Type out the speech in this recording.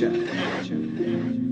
culture.